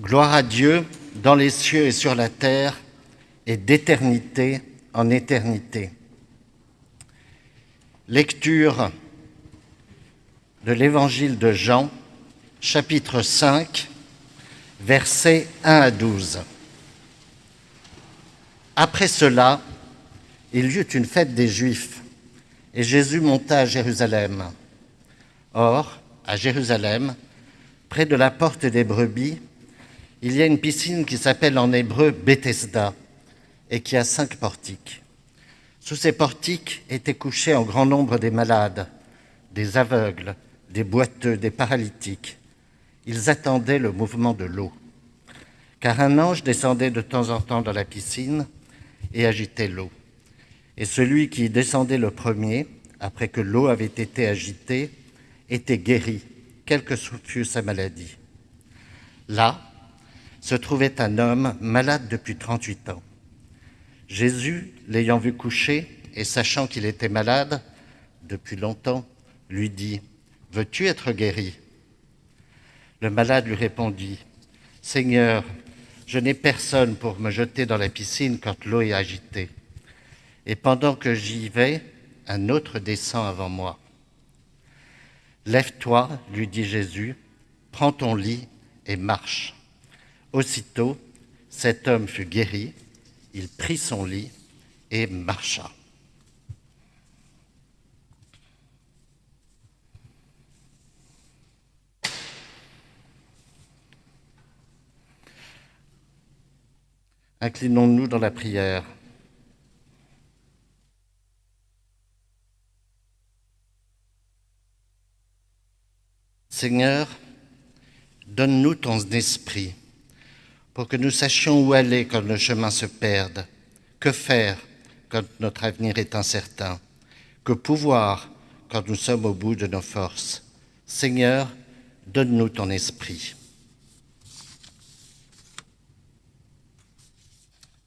Gloire à Dieu dans les cieux et sur la terre et d'éternité en éternité. Lecture de l'Évangile de Jean, chapitre 5, versets 1 à 12. Après cela, il y eut une fête des Juifs, et Jésus monta à Jérusalem. Or, à Jérusalem, près de la porte des brebis, il y a une piscine qui s'appelle en hébreu Bethesda et qui a cinq portiques. Sous ces portiques étaient couchés en grand nombre des malades, des aveugles, des boiteux, des paralytiques. Ils attendaient le mouvement de l'eau, car un ange descendait de temps en temps dans la piscine et agitait l'eau. Et celui qui descendait le premier, après que l'eau avait été agitée, était guéri, quelle que fût sa maladie. Là se trouvait un homme malade depuis 38 ans. Jésus, l'ayant vu coucher et sachant qu'il était malade depuis longtemps, lui dit, Veux-tu être guéri? Le malade lui répondit, Seigneur, je n'ai personne pour me jeter dans la piscine quand l'eau est agitée. Et pendant que j'y vais, un autre descend avant moi. Lève-toi, lui dit Jésus, prends ton lit et marche. Aussitôt, cet homme fut guéri, il prit son lit et marcha. Inclinons-nous dans la prière. Seigneur, donne-nous ton esprit pour que nous sachions où aller quand nos chemins se perdent, que faire quand notre avenir est incertain, que pouvoir quand nous sommes au bout de nos forces. Seigneur, donne-nous ton esprit.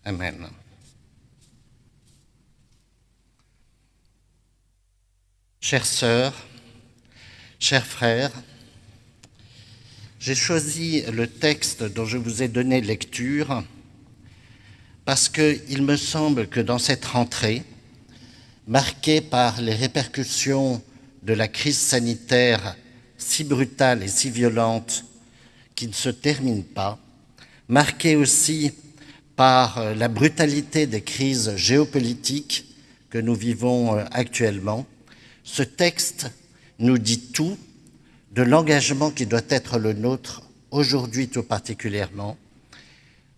Amen. Chères sœurs, chers frères, j'ai choisi le texte dont je vous ai donné lecture parce qu'il me semble que dans cette rentrée, marquée par les répercussions de la crise sanitaire si brutale et si violente qui ne se termine pas, marquée aussi par euh, la brutalité des crises géopolitiques que nous vivons euh, actuellement, ce texte nous dit tout de l'engagement qui doit être le nôtre aujourd'hui tout particulièrement,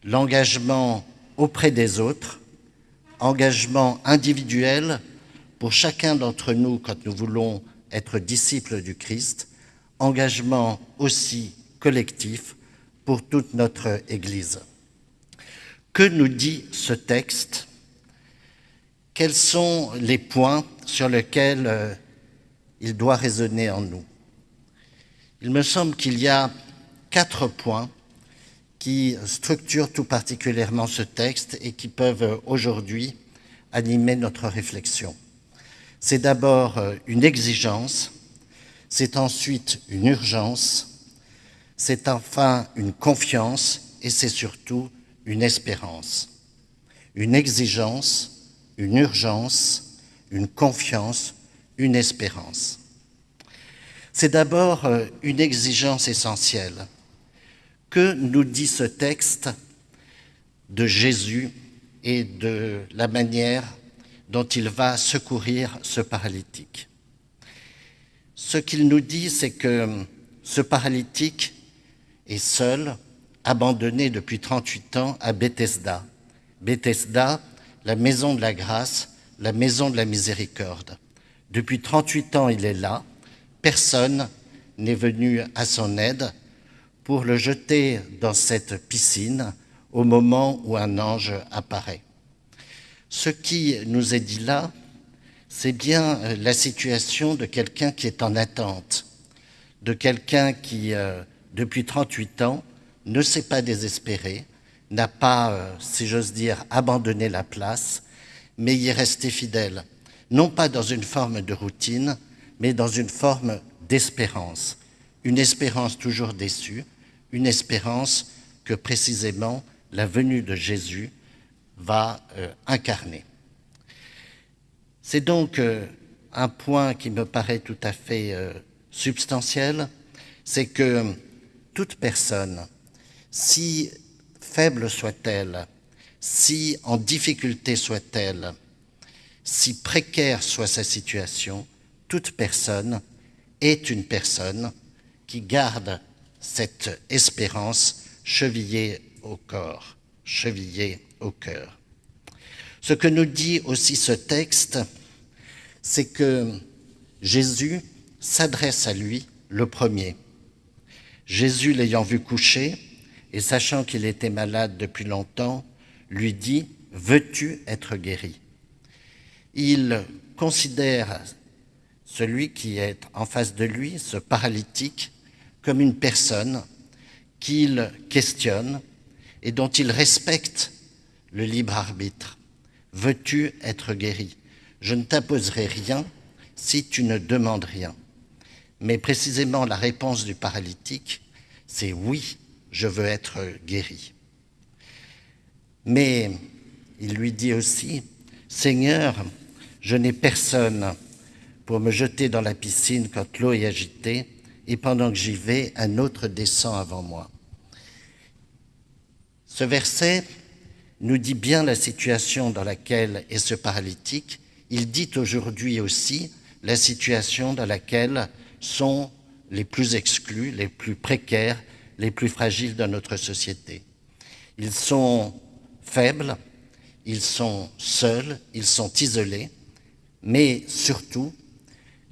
l'engagement auprès des autres, engagement individuel pour chacun d'entre nous quand nous voulons être disciples du Christ, engagement aussi collectif pour toute notre Église. Que nous dit ce texte? Quels sont les points sur lesquels euh, il doit résonner en nous? Il me semble qu'il y a quatre points qui structurent tout particulièrement ce texte et qui peuvent euh, aujourd'hui animer notre réflexion. C'est d'abord euh, une exigence, c'est ensuite une urgence, c'est enfin une confiance et c'est surtout une espérance, une exigence, une urgence, une confiance, une espérance. C'est d'abord euh, une exigence essentielle. Que nous dit ce texte de Jésus et de la manière dont il va secourir ce paralytique? Ce qu'il nous dit, c'est que ce paralytique est seul, abandonné depuis 38 ans à Bethesda. Bethesda, la maison de la grâce, la maison de la miséricorde. Depuis 38 ans, il est là. Personne n'est venu à son aide pour le jeter dans cette piscine au moment où un ange apparaît. Ce qui nous est dit là, c'est bien la situation de quelqu'un qui est en attente, de quelqu'un qui, euh, depuis 38 ans, ne s'est pas désespéré, n'a pas, euh, si j'ose dire, abandonné la place, mais y est resté fidèle, non pas dans une forme de routine, mais dans une forme d'espérance, une espérance toujours déçue, une espérance que précisément la venue de Jésus va euh, incarner. C'est donc euh, un point qui me paraît tout à fait euh, substantiel, c'est que toute personne, si faible soit-elle, si en difficulté soit-elle, si précaire soit sa situation, toute personne est une personne qui garde cette espérance chevillée au corps, chevillée au cœur. Ce que nous dit aussi ce texte, c'est que Jésus s'adresse à lui le premier. Jésus, l'ayant vu coucher et sachant qu'il était malade depuis longtemps, lui dit, Veux-tu être guéri? Il considère celui qui est en face de lui, ce paralytique, comme une personne qu'il questionne et dont il respecte le libre arbitre. Veux-tu être guéri? Je ne t'imposerai rien si tu ne demandes rien. Mais précisément la réponse du paralytique, c'est oui, je veux être guéri. Mais il lui dit aussi, Seigneur, je n'ai personne pour me jeter dans la piscine quand l'eau est agitée, et pendant que j'y vais, un autre descend avant moi. Ce verset nous dit bien la situation dans laquelle est ce paralytique. Il dit aujourd'hui aussi la situation dans laquelle sont les plus exclus, les plus précaires, les plus fragiles de notre société. Ils sont faibles, ils sont seuls, ils sont isolés, mais surtout,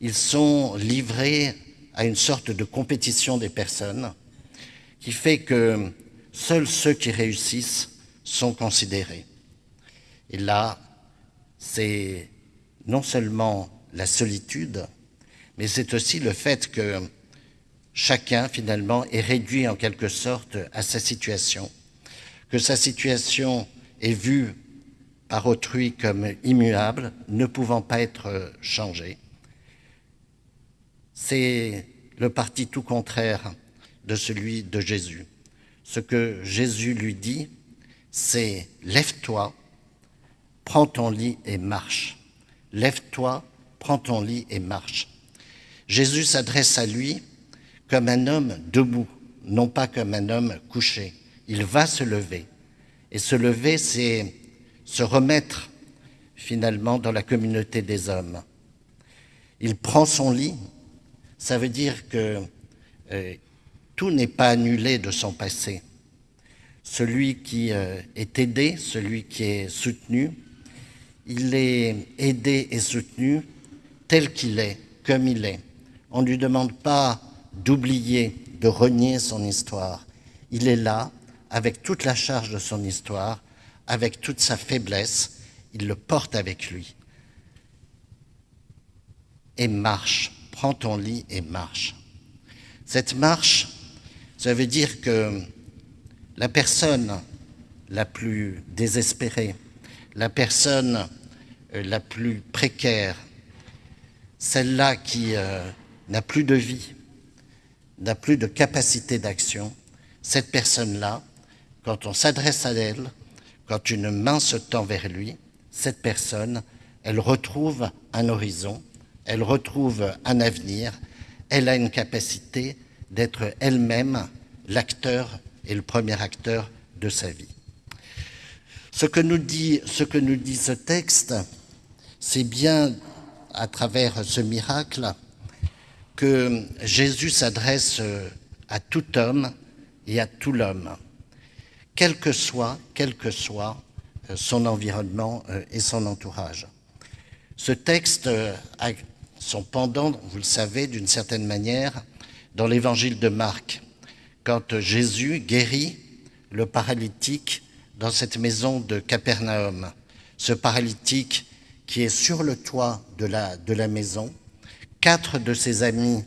ils sont livrés à une sorte de compétition des personnes qui fait que seuls ceux qui réussissent sont considérés. Et là, c'est non seulement la solitude, mais c'est aussi le fait que chacun, finalement, est réduit en quelque sorte à sa situation, que sa situation est vue par autrui comme immuable, ne pouvant pas être changée. C'est le parti tout contraire de celui de Jésus. Ce que Jésus lui dit, c'est lève-toi, prends ton lit et marche. Lève-toi, prends ton lit et marche. Jésus s'adresse à lui comme un homme debout, non pas comme un homme couché. Il va se lever. Et se lever, c'est se remettre finalement dans la communauté des hommes. Il prend son lit, ça veut dire que euh, tout n'est pas annulé de son passé. Celui qui euh, est aidé, celui qui est soutenu, il est aidé et soutenu tel qu'il est, comme il est. On ne lui demande pas d'oublier, de renier son histoire. Il est là, avec toute la charge de son histoire, avec toute sa faiblesse, il le porte avec lui. Et marche prends ton lit et marche. Cette marche, ça veut dire que la personne la plus désespérée, la personne euh, la plus précaire, celle-là qui euh, n'a plus de vie, n'a plus de capacité d'action, cette personne-là, quand on s'adresse à elle, quand une main se tend vers lui, cette personne, elle retrouve un horizon, elle retrouve un avenir, elle a une capacité d'être elle-même l'acteur et le premier acteur de sa vie. Ce que nous dit ce, texte, c'est bien à travers ce miracle que Jésus s'adresse à tout homme et à tout l'homme, quel que soit, quel que soit son environnement et son entourage. Ce texte a son pendant, vous le savez, d'une certaine manière, dans l'évangile de Marc, quand Jésus guérit le paralytique dans cette maison de Capernaum. Ce paralytique qui est sur le toit de la, de la maison. Quatre de ses amis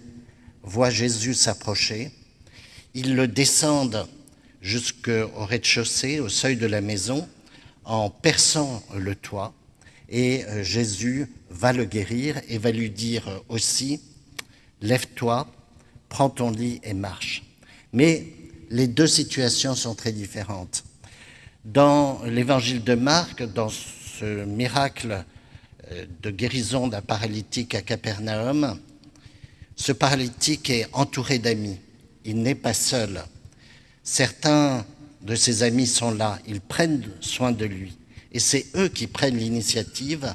voient Jésus s'approcher. Ils le descendent jusqu'au rez-de-chaussée, au seuil de la maison, en perçant le toit. Et euh, Jésus va le guérir et va lui dire aussi, lève-toi, prends ton lit et marche. Mais les deux situations sont très différentes. Dans l'évangile de Marc, dans ce miracle euh, de guérison d'un paralytique à Capernaum, ce paralytique est entouré d'amis. Il n'est pas seul. Certains de ses amis sont là. Ils prennent soin de lui. Et c'est eux qui prennent l'initiative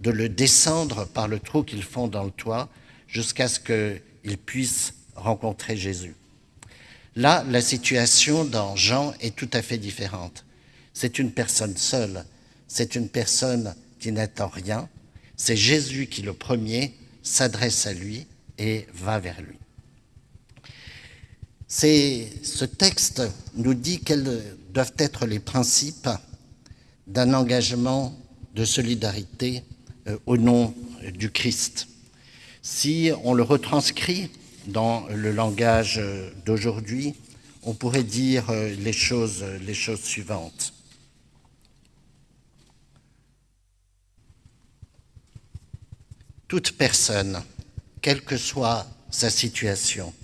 de le descendre par le trou qu'ils font dans le toit jusqu'à ce qu'il puisse rencontrer Jésus. Là, la situation dans Jean est tout à fait différente. C'est une personne seule, c'est une personne qui n'attend rien. C'est Jésus qui, le premier, s'adresse à lui et va vers lui. Ce texte nous dit quels doivent être les principes d'un engagement de solidarité au nom du Christ. Si on le retranscrit dans le langage d'aujourd'hui, on pourrait dire euh, les choses suivantes. Toute personne, quelle que soit sa situation,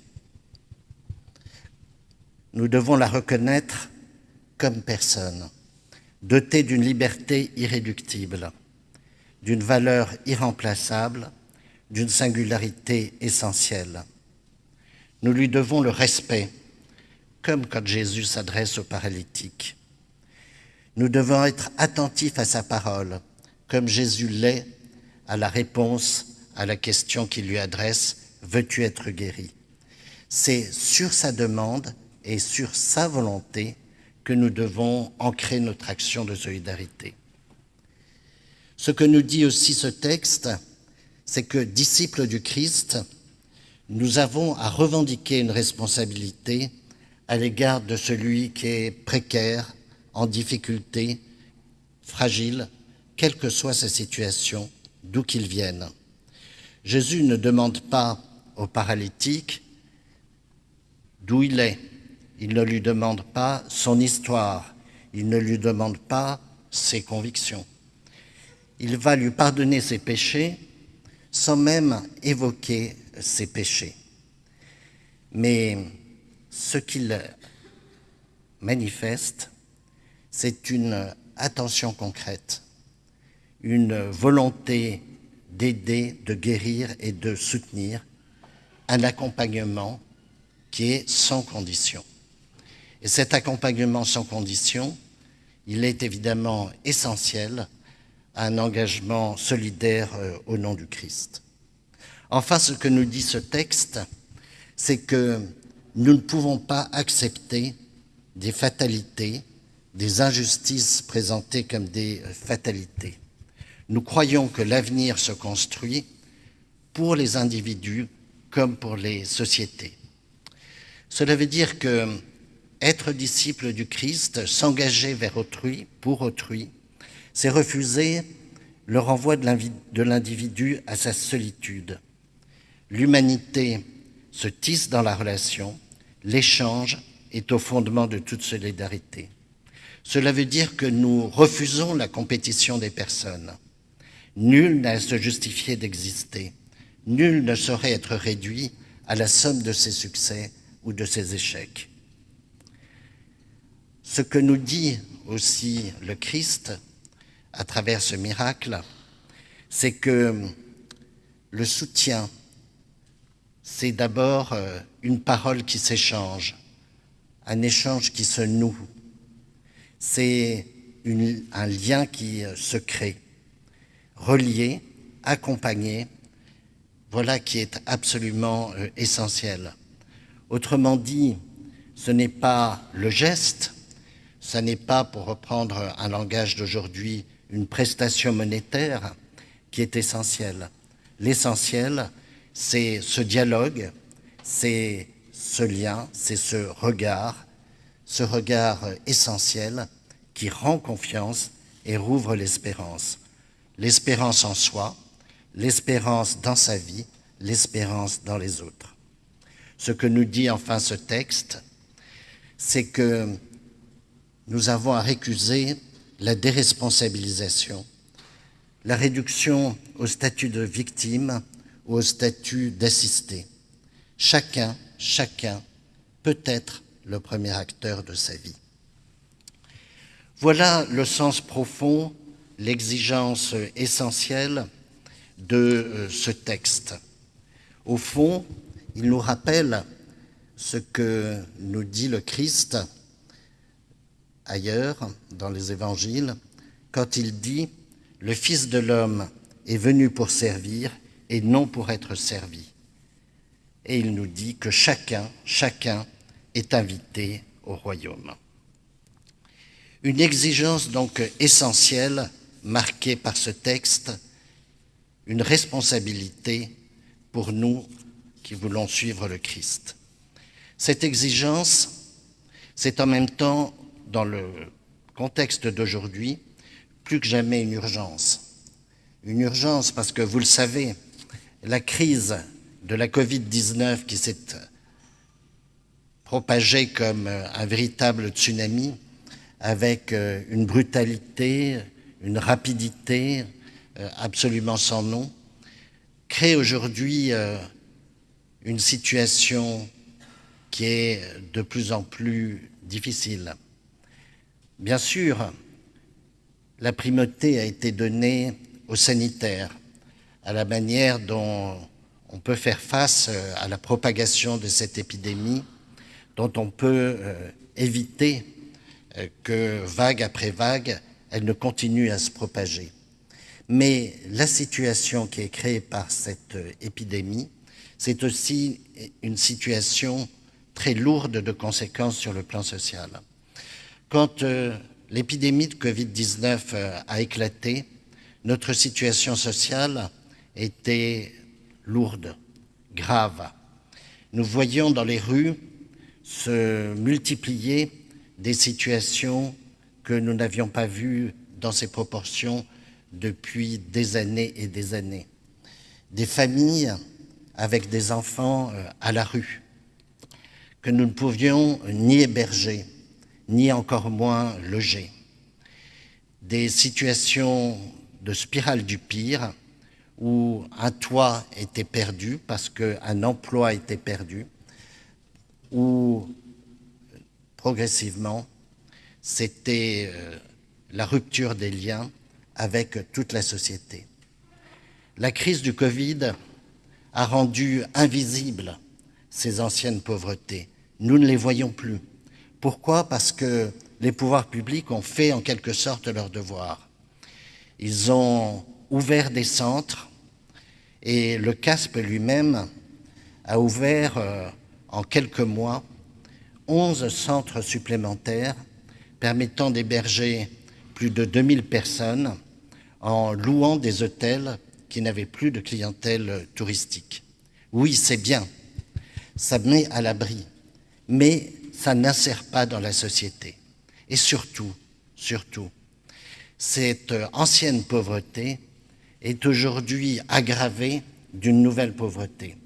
nous devons la reconnaître comme personne, dotée d'une liberté irréductible, d'une valeur irremplaçable, d'une singularité essentielle. Nous lui devons le respect, comme quand Jésus s'adresse aux paralytiques. Nous devons être attentifs à sa parole, comme Jésus l'est à la réponse à la question qu'il lui adresse, Veux-tu être guéri? C'est sur sa demande et sur sa volonté que nous devons ancrer notre action de solidarité. Ce que nous dit aussi ce texte, c'est que, disciples du Christ, nous avons à revendiquer une responsabilité à l'égard de celui qui est précaire, en difficulté, fragile, quelle que soit sa situation, d'où qu'il vienne. Jésus ne demande pas au paralytique d'où il est, il ne lui demande pas son histoire, il ne lui demande pas ses convictions. Il va lui pardonner ses péchés sans même évoquer ses péchés. Mais ce qu'il manifeste, c'est une attention concrète, une volonté d'aider, de guérir et de soutenir, un accompagnement qui est sans condition. Et cet accompagnement sans condition, il est évidemment essentiel un engagement solidaire euh, au nom du Christ. Enfin, ce que nous dit ce texte, c'est que nous ne pouvons pas accepter des fatalités, des injustices présentées comme des fatalités. Nous croyons que l'avenir se construit pour les individus comme pour les sociétés. Cela veut dire que être disciple du Christ, s'engager vers autrui, pour autrui, c'est refuser le renvoi de l'individu à sa solitude. L'humanité se tisse dans la relation, l'échange est au fondement de toute solidarité. Cela veut dire que nous refusons la compétition des personnes. Nul n'a à se justifier d'exister. Nul ne saurait être réduit à la somme de ses succès ou de ses échecs. Ce que nous dit aussi le Christ à travers ce miracle, c'est que le soutien, c'est d'abord euh, une parole qui s'échange, un échange qui se noue, c'est un lien qui euh, se crée, relié, accompagné, voilà qui est absolument euh, essentiel. Autrement dit, ce n'est pas le geste, ce n'est pas, pour reprendre un langage d'aujourd'hui, une prestation monétaire qui est essentielle. L'essentiel, c'est ce dialogue, c'est ce lien, c'est ce regard, ce regard essentiel qui rend confiance et rouvre l'espérance. L'espérance en soi, l'espérance dans sa vie, l'espérance dans les autres. Ce que nous dit enfin ce texte, c'est que nous avons à récuser la déresponsabilisation, la réduction au statut de victime ou au statut d'assisté. Chacun, chacun peut être le premier acteur de sa vie. Voilà le sens profond, l'exigence essentielle de euh, ce texte. Au fond, il nous rappelle ce que nous dit le Christ ailleurs dans les évangiles, quand il dit « Le Fils de l'homme est venu pour servir et non pour être servi ». Et il nous dit que chacun, chacun est invité au royaume. Une exigence donc essentielle marquée par ce texte, une responsabilité pour nous qui voulons suivre le Christ. Cette exigence, c'est en même temps, dans le contexte d'aujourd'hui, plus que jamais une urgence. Une urgence parce que, vous le savez, la crise de la Covid-19 qui s'est propagée comme un véritable tsunami, avec euh, une brutalité, une rapidité euh, absolument sans nom, crée aujourd'hui euh, une situation qui est de plus en plus difficile. Bien sûr, la primauté a été donnée aux sanitaires, à la manière dont on peut faire face euh, à la propagation de cette épidémie, dont on peut euh, éviter euh, que vague après vague, elle ne continue à se propager. Mais la situation qui est créée par cette épidémie, c'est aussi une situation très lourde de conséquences sur le plan social. Quand l'épidémie de Covid-19 euh, a éclaté, notre situation sociale était lourde, grave. Nous voyions dans les rues se multiplier des situations que nous n'avions pas vues dans ces proportions depuis des années et des années. Des familles avec des enfants euh, à la rue, que nous ne pouvions ni héberger, ni encore moins loger. Des situations de spirale du pire où un toit était perdu parce qu'un emploi était perdu, où progressivement c'était euh, la rupture des liens avec toute la société. La crise du Covid a rendu invisibles ces anciennes pauvretés. Nous ne les voyons plus. Pourquoi? Parce que les pouvoirs publics ont fait en quelque sorte leur devoir. Ils ont ouvert des centres et le CASP lui-même a ouvert euh, en quelques mois 11 centres supplémentaires permettant d'héberger plus de 2000 personnes en louant des hôtels qui n'avaient plus de clientèle touristique. Oui, c'est bien, ça met à l'abri, mais ça n'insère pas dans la société. Et surtout, surtout, cette ancienne pauvreté est aujourd'hui aggravée d'une nouvelle pauvreté.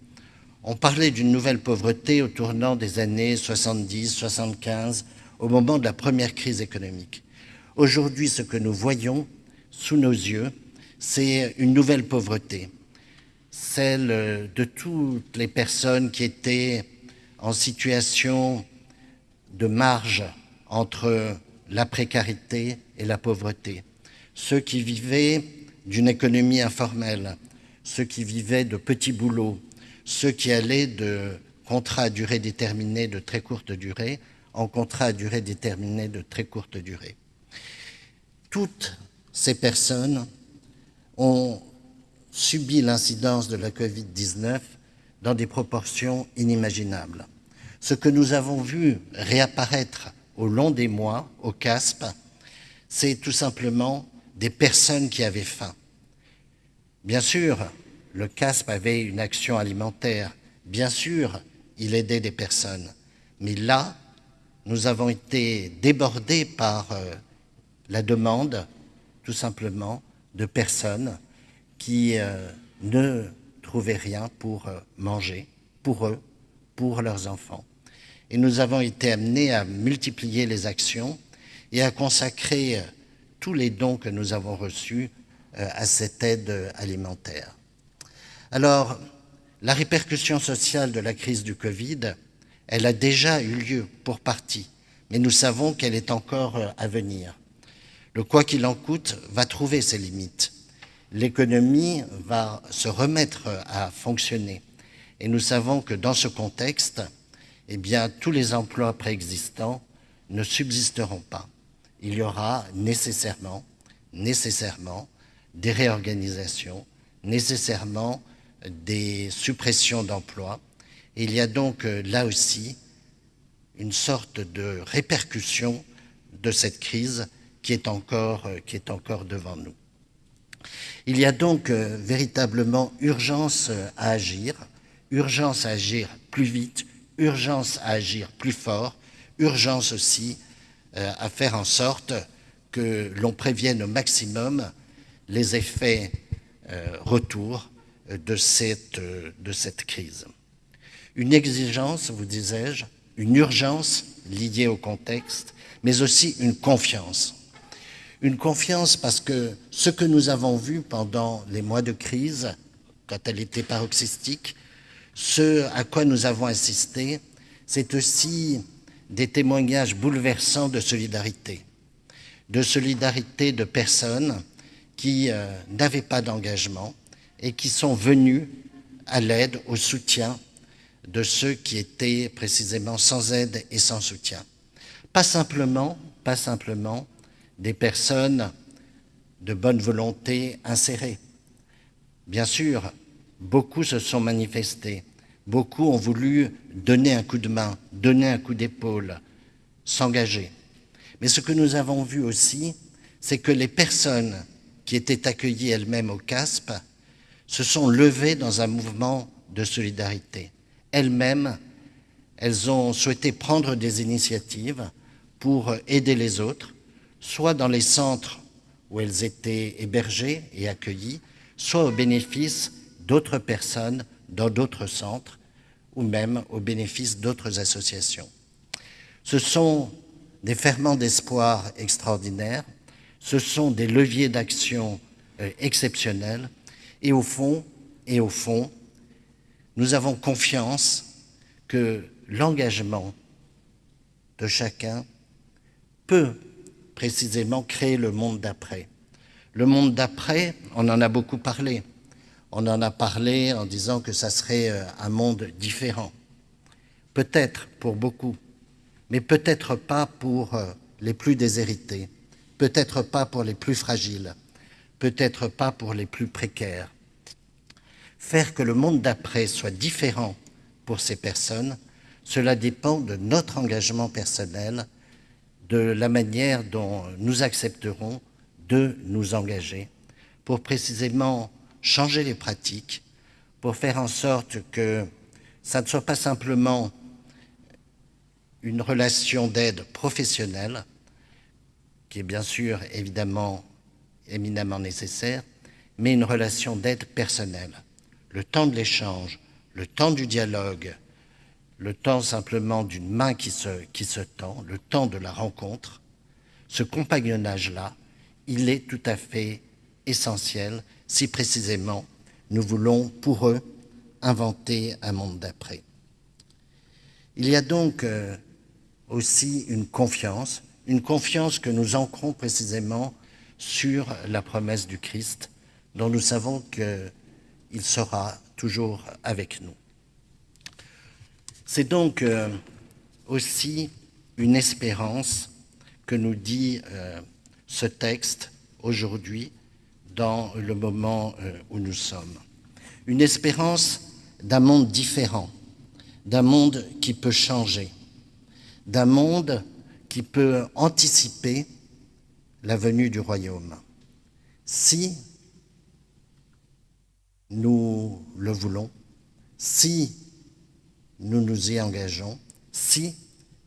On parlait d'une nouvelle pauvreté au tournant des années 70, 75, au moment de la première crise économique. Aujourd'hui, ce que nous voyons sous nos yeux, c'est une nouvelle pauvreté, celle de toutes les personnes qui étaient en situation de marge entre la précarité et la pauvreté. Ceux qui vivaient d'une économie informelle, ceux qui vivaient de petits boulots, ceux qui allaient de contrats à durée déterminée de très courte durée en contrats à durée déterminée de très courte durée. Toutes ces personnes ont subi l'incidence de la Covid-19 dans des proportions inimaginables. Ce que nous avons vu réapparaître au long des mois au CASP, c'est tout simplement des personnes qui avaient faim. Bien sûr, le CASP avait une action alimentaire. Bien sûr, il aidait des personnes. Mais là, nous avons été débordés par euh, la demande, tout simplement, de personnes qui euh, ne trouvaient rien pour euh, manger, pour eux, pour leurs enfants. Et nous avons été amenés à multiplier les actions et à consacrer euh, tous les dons que nous avons reçus euh, à cette aide alimentaire. Alors, la répercussion sociale de la crise du Covid, Elle a déjà eu lieu pour partie, mais nous savons qu'elle est encore euh, à venir. Le quoi qu'il en coûte va trouver ses limites. L'économie va se remettre à fonctionner. Et nous savons que dans ce contexte, eh bien, tous les emplois préexistants ne subsisteront pas. Il y aura nécessairement, nécessairement des réorganisations, nécessairement des suppressions d'emplois. Il y a donc euh, là aussi une sorte de répercussion de cette crise qui est encore, euh, qui est encore devant nous. Il y a donc euh, véritablement urgence à agir, urgence à agir plus vite, urgence à agir plus fort, urgence aussi à faire en sorte que l'on prévienne au maximum les effets retour de cette, de cette crise. Une exigence, vous disais-je, une urgence liée au contexte, mais aussi une confiance. Une confiance parce que ce que nous avons vu pendant les mois de crise, quand elle était paroxystique, ce à quoi nous avons assisté, c'est aussi des témoignages bouleversants de solidarité, de solidarité de personnes qui euh, n'avaient pas d'engagement, et qui sont venus à l'aide, au soutien de ceux qui étaient précisément sans aide et sans soutien. Pas simplement, pas simplement des personnes de bonne volonté insérées. Bien sûr, beaucoup se sont manifestés, beaucoup ont voulu donner un coup de main, donner un coup d'épaule, s'engager. Mais ce que nous avons vu aussi, c'est que les personnes qui étaient accueillies elles-mêmes au CASP se sont levées dans un mouvement de solidarité. Elles-mêmes, elles ont souhaité prendre des initiatives pour aider les autres, soit dans les centres où elles étaient hébergées et accueillies, soit au bénéfice d'autres personnes dans d'autres centres ou même au bénéfice d'autres associations. Ce sont des ferments d'espoir extraordinaires, ce sont des leviers d'action euh, exceptionnels et au fond, et au fond, nous avons confiance que l'engagement de chacun peut précisément créer le monde d'après. Le monde d'après, on en a beaucoup parlé. On en a parlé en disant que ça serait euh, un monde différent. Peut-être pour beaucoup, mais peut-être pas pour euh, les plus déshérités, peut-être pas pour les plus fragiles, peut-être pas pour les plus précaires. Faire que le monde d'après soit différent pour ces personnes, cela dépend de notre engagement personnel, de la manière dont nous accepterons de nous engager pour précisément changer les pratiques, pour faire en sorte que ça ne soit pas simplement une relation d'aide professionnelle, qui est bien sûr évidemment éminemment nécessaire, mais une relation d'aide personnelle. Le temps de l'échange, le temps du dialogue, le temps simplement d'une main qui se, qui se tend, le temps de la rencontre, ce compagnonnage-là, il est tout à fait essentiel si précisément nous voulons pour eux inventer un monde d'après. Il y a donc euh, aussi une confiance, une confiance que nous ancrons précisément sur la promesse du Christ, dont nous savons qu'il sera toujours avec nous. C'est donc euh, aussi une espérance que nous dit euh, ce texte aujourd'hui dans le moment euh, où nous sommes. Une espérance d'un monde différent, d'un monde qui peut changer, d'un monde qui peut anticiper la venue du royaume. Si nous le voulons, si nous nous y engageons, si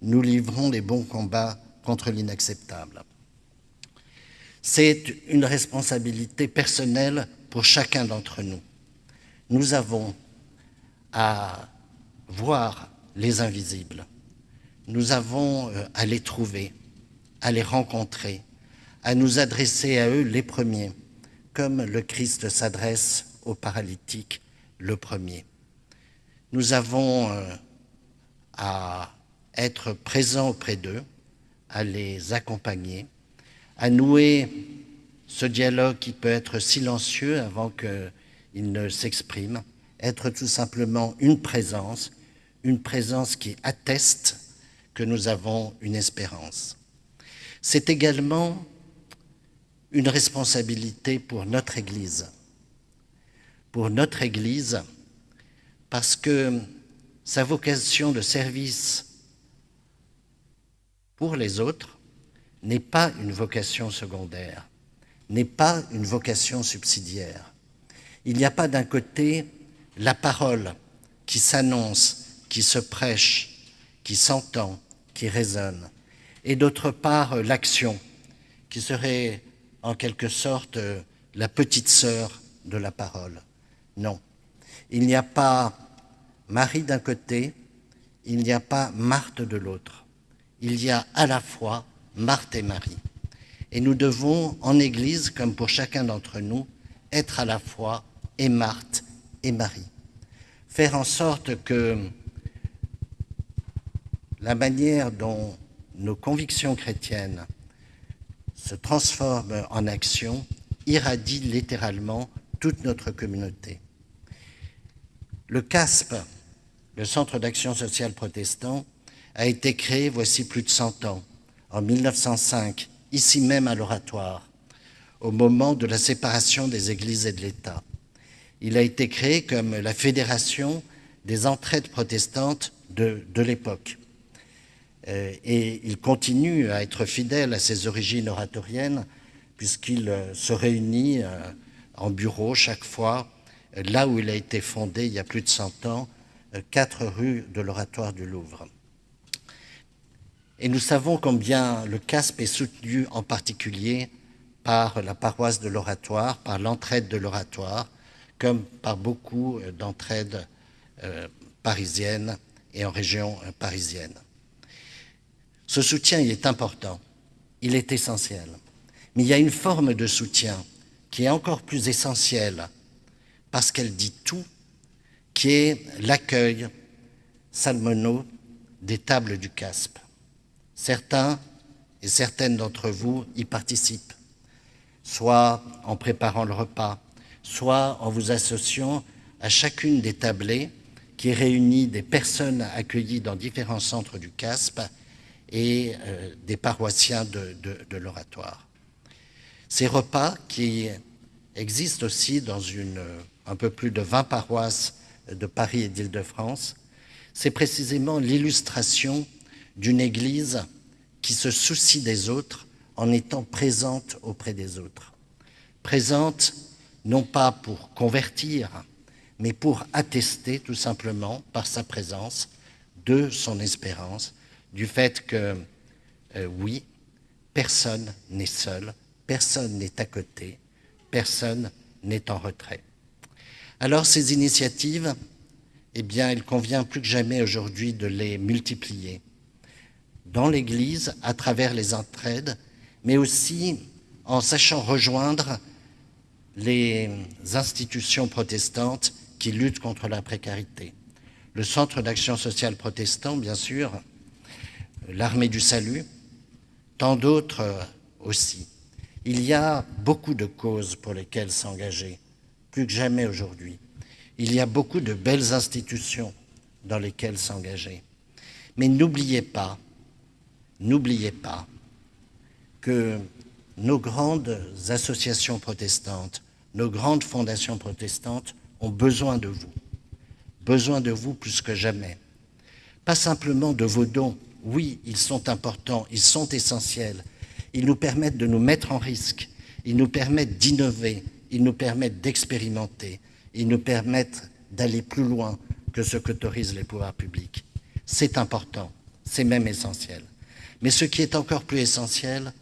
nous livrons les bons combats contre l'inacceptable. C'est une responsabilité personnelle pour chacun d'entre nous. Nous avons à voir les invisibles. Nous avons euh, à les trouver, à les rencontrer, à nous adresser à eux les premiers, comme le Christ s'adresse aux paralytiques le premier. Nous avons euh, à être présent auprès d'eux, à les accompagner, à nouer ce dialogue qui peut être silencieux avant qu'il ne s'exprime, être tout simplement une présence, une présence qui atteste que nous avons une espérance. C'est également une responsabilité pour notre Église. Pour notre Église, parce que sa vocation de service pour les autres n'est pas une vocation secondaire, n'est pas une vocation subsidiaire. Il n'y a pas d'un côté la parole qui s'annonce, qui se prêche, qui s'entend, qui résonne, et d'autre part l'action, qui serait en quelque sorte la petite sœur de la parole. Non, il n'y a pas Marie d'un côté, il n'y a pas Marthe de l'autre. Il y a à la fois Marthe et Marie. Et nous devons, en Église, comme pour chacun d'entre nous, être à la fois et Marthe et Marie. Faire en sorte que la manière dont nos convictions chrétiennes se transforment en action irradie littéralement toute notre communauté. Le CASP, le Centre d'action sociale protestant, a été créé voici plus de 100 ans, en 1905, ici même à l'Oratoire, au moment de la séparation des églises et de l'État. Il a été créé comme la fédération des entraides protestantes de, l'époque. Euh, et il continue à être fidèle à ses origines oratoriennes, puisqu'il euh, se réunit euh, en bureau chaque fois, là où il a été fondé il y a plus de 100 ans, 4 rue de l'Oratoire du Louvre. Et nous savons combien le CASP est soutenu en particulier par la paroisse de l'Oratoire, par l'entraide de l'Oratoire, comme par beaucoup d'entraides parisiennes et en région parisienne. Ce soutien, il est important, il est essentiel. Mais il y a une forme de soutien qui est encore plus essentielle parce qu'elle dit tout, qui est l'accueil salmono des tables du CASP. Certains et certaines d'entre vous y participent, soit en préparant le repas, soit en vous associant à chacune des tablées qui réunit des personnes accueillies dans différents centres du CASP et euh, des paroissiens de, l'oratoire. Ces repas qui existent aussi dans une, un peu plus de 20 paroisses de Paris et d'Île-de-France, c'est précisément l'illustration d'une Église qui se soucie des autres en étant présente auprès des autres. Présente non pas pour convertir, mais pour attester tout simplement par sa présence de son espérance, du fait que, euh, oui, personne n'est seul, personne n'est à côté, personne n'est en retrait. Alors ces initiatives, eh bien, il convient plus que jamais aujourd'hui de les multiplier dans l'Église, à travers les entraides, mais aussi en sachant rejoindre les institutions protestantes qui luttent contre la précarité. Le Centre d'action sociale protestant, bien sûr, l'armée du salut, tant d'autres aussi. Il y a beaucoup de causes pour lesquelles s'engager, plus que jamais aujourd'hui. Il y a beaucoup de belles institutions dans lesquelles s'engager. Mais n'oubliez pas, n'oubliez pas que nos grandes associations protestantes, nos grandes fondations protestantes ont besoin de vous, besoin de vous plus que jamais. Pas simplement de vos dons, oui, ils sont importants, ils sont essentiels. Ils nous permettent de nous mettre en risque, ils nous permettent d'innover, ils nous permettent d'expérimenter, ils nous permettent d'aller plus loin que ce qu'autorisent les pouvoirs publics. C'est important, c'est même essentiel. Mais ce qui est encore plus essentiel,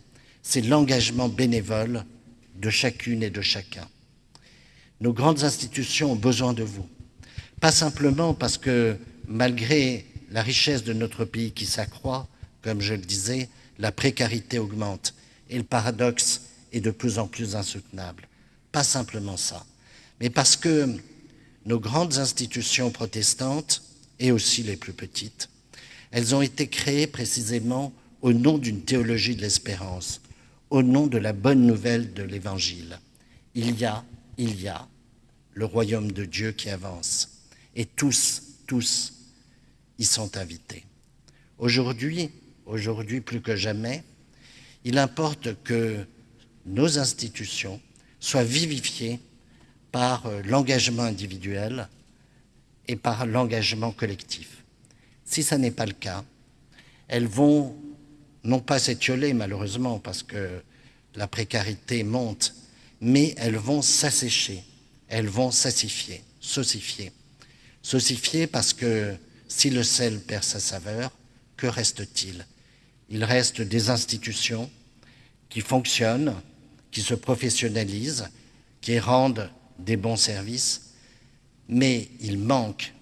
c'est l'engagement bénévole de chacune et de chacun. Nos grandes institutions ont besoin de vous. Pas simplement parce que, malgré la richesse de notre pays qui s'accroît, comme je le disais, la précarité augmente et le paradoxe est de plus en plus insoutenable. Pas simplement ça, mais parce que nos grandes institutions protestantes, et aussi les plus petites, Elles ont été créées précisément au nom d'une théologie de l'espérance, au nom de la bonne nouvelle de l'Évangile. Il y a, il y a le royaume de Dieu qui avance. Et tous, tous y sont invités. Aujourd'hui, aujourd'hui plus que jamais, il importe que nos institutions soient vivifiées par euh, l'engagement individuel et par l'engagement collectif. Si ce n'est pas le cas, elles vont non pas s'étioler malheureusement parce que la précarité monte, mais elles vont s'assécher, elles vont s'assifier, saucifier. Saucifier parce que si le sel perd sa saveur, que reste-t-il? Il reste des institutions qui fonctionnent, qui se professionnalisent, qui rendent des bons services, mais il manque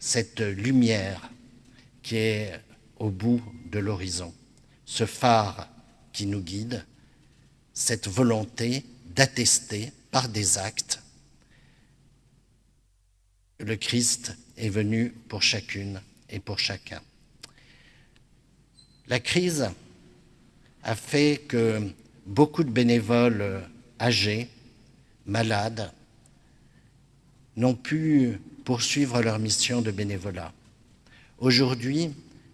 cette lumière qui est au bout de l'horizon, ce phare qui nous guide, cette volonté d'attester par des actes le Christ est venu pour chacune et pour chacun. La crise a fait que beaucoup de bénévoles âgés, malades, n'ont pu poursuivre leur mission de bénévolat. Aujourd'hui,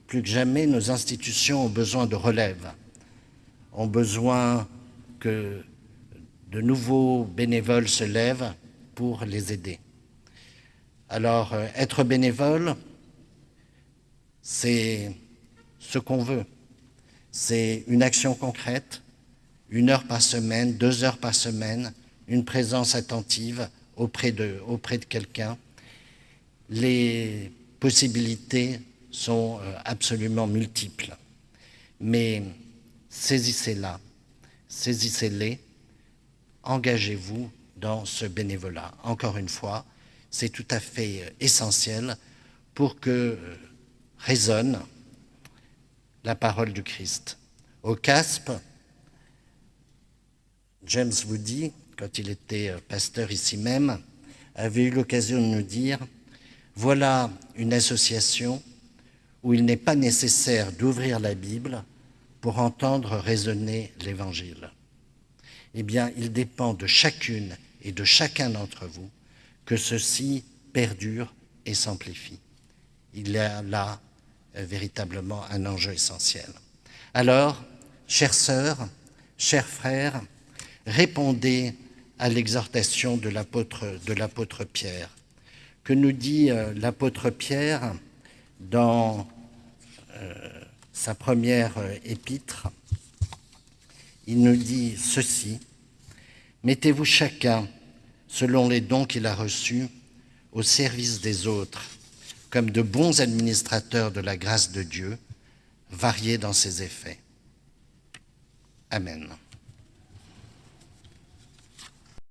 plus que jamais, nos institutions ont besoin de relève, ont besoin que de nouveaux bénévoles se lèvent pour les aider. Alors, euh, être bénévole, c'est ce qu'on veut. C'est une action concrète, une heure par semaine, deux heures par semaine, une présence attentive auprès de, auprès de quelqu'un. Les possibilités sont euh, absolument multiples. Mais saisissez-la, saisissez-les, engagez-vous dans ce bénévolat. Encore une fois, c'est tout à fait euh, essentiel pour que euh, résonne la parole du Christ. Au CASP, James Woody, quand il était pasteur ici même, avait eu l'occasion de nous dire « Voilà une association où il n'est pas nécessaire d'ouvrir la Bible pour entendre résonner l'Évangile. » Eh bien, il dépend de chacune et de chacun d'entre vous que ceci perdure et s'amplifie. Il y a là euh, véritablement un enjeu essentiel. Alors, chères sœurs, chers frères, répondez à l'exhortation de l'apôtre Pierre. Que nous dit euh, l'apôtre Pierre dans sa première épître Il nous dit ceci, Mettez-vous chacun, selon les dons qu'il a reçus, au service des autres, comme de bons administrateurs de la grâce de Dieu, variés dans ses effets. Amen.